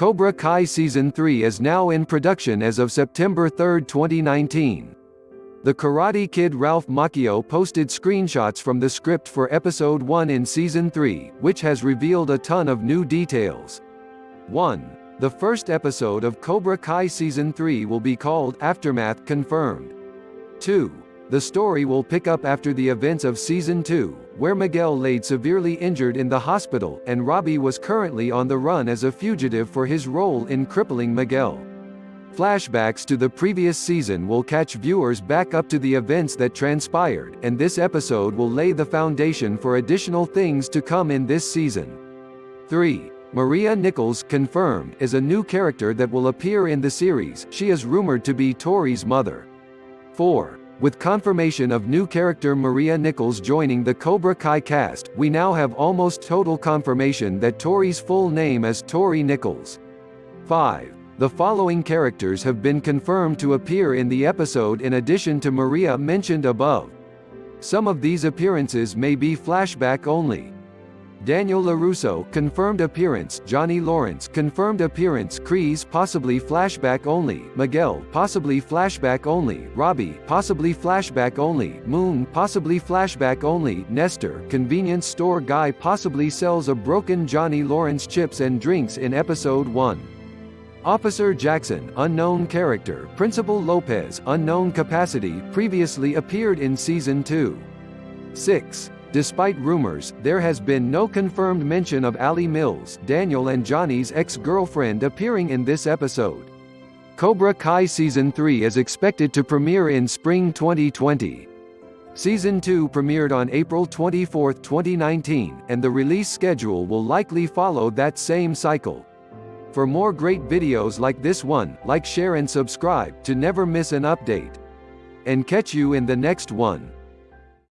Cobra Kai Season 3 is now in production as of September 3, 2019. The Karate Kid Ralph Macchio posted screenshots from the script for Episode 1 in Season 3, which has revealed a ton of new details. 1. The first episode of Cobra Kai Season 3 will be called Aftermath Confirmed. 2. The story will pick up after the events of Season 2, where Miguel laid severely injured in the hospital, and Robbie was currently on the run as a fugitive for his role in crippling Miguel. Flashbacks to the previous season will catch viewers back up to the events that transpired, and this episode will lay the foundation for additional things to come in this season. 3. Maria Nichols, confirmed, is a new character that will appear in the series, she is rumored to be Tori's mother. 4. With confirmation of new character Maria Nichols joining the Cobra Kai cast, we now have almost total confirmation that Tori's full name is Tori Nichols. 5. The following characters have been confirmed to appear in the episode in addition to Maria mentioned above. Some of these appearances may be flashback only. Daniel LaRusso confirmed appearance Johnny Lawrence confirmed appearance Kreese possibly flashback only Miguel possibly flashback only Robbie possibly flashback only Moon possibly flashback only Nestor convenience store guy possibly sells a broken Johnny Lawrence chips and drinks in episode 1 Officer Jackson, unknown character, Principal Lopez, unknown capacity, previously appeared in season 2. 6. Despite rumors, there has been no confirmed mention of Ali Mills, Daniel and Johnny's ex-girlfriend appearing in this episode. Cobra Kai Season 3 is expected to premiere in spring 2020. Season 2 premiered on April 24, 2019, and the release schedule will likely follow that same cycle. For more great videos like this one, like share and subscribe to never miss an update. And catch you in the next one.